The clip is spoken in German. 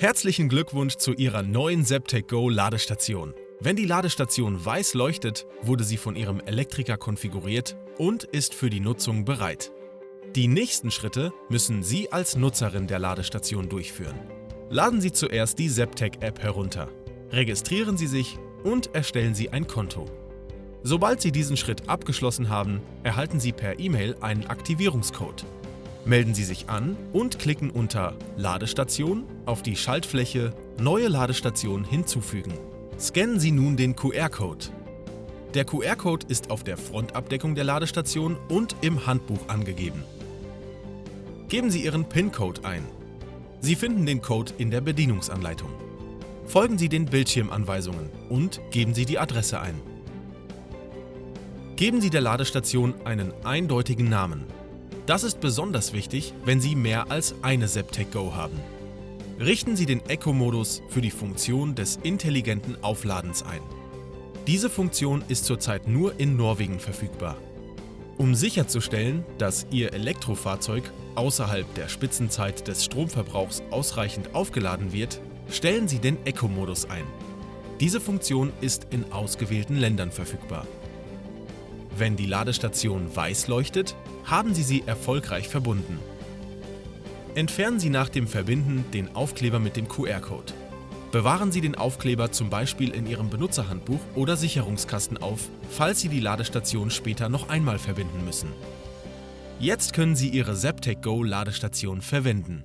Herzlichen Glückwunsch zu Ihrer neuen Septec Go Ladestation. Wenn die Ladestation weiß leuchtet, wurde sie von Ihrem Elektriker konfiguriert und ist für die Nutzung bereit. Die nächsten Schritte müssen Sie als Nutzerin der Ladestation durchführen. Laden Sie zuerst die Septec App herunter. Registrieren Sie sich und erstellen Sie ein Konto. Sobald Sie diesen Schritt abgeschlossen haben, erhalten Sie per E-Mail einen Aktivierungscode. Melden Sie sich an und klicken unter Ladestation auf die Schaltfläche Neue Ladestation hinzufügen. Scannen Sie nun den QR-Code. Der QR-Code ist auf der Frontabdeckung der Ladestation und im Handbuch angegeben. Geben Sie Ihren PIN-Code ein. Sie finden den Code in der Bedienungsanleitung. Folgen Sie den Bildschirmanweisungen und geben Sie die Adresse ein. Geben Sie der Ladestation einen eindeutigen Namen. Das ist besonders wichtig, wenn Sie mehr als eine Septec Go haben. Richten Sie den Eco-Modus für die Funktion des intelligenten Aufladens ein. Diese Funktion ist zurzeit nur in Norwegen verfügbar. Um sicherzustellen, dass Ihr Elektrofahrzeug außerhalb der Spitzenzeit des Stromverbrauchs ausreichend aufgeladen wird, stellen Sie den Eco-Modus ein. Diese Funktion ist in ausgewählten Ländern verfügbar. Wenn die Ladestation weiß leuchtet, haben Sie sie erfolgreich verbunden. Entfernen Sie nach dem Verbinden den Aufkleber mit dem QR-Code. Bewahren Sie den Aufkleber zum Beispiel in Ihrem Benutzerhandbuch oder Sicherungskasten auf, falls Sie die Ladestation später noch einmal verbinden müssen. Jetzt können Sie Ihre Septec Go Ladestation verwenden.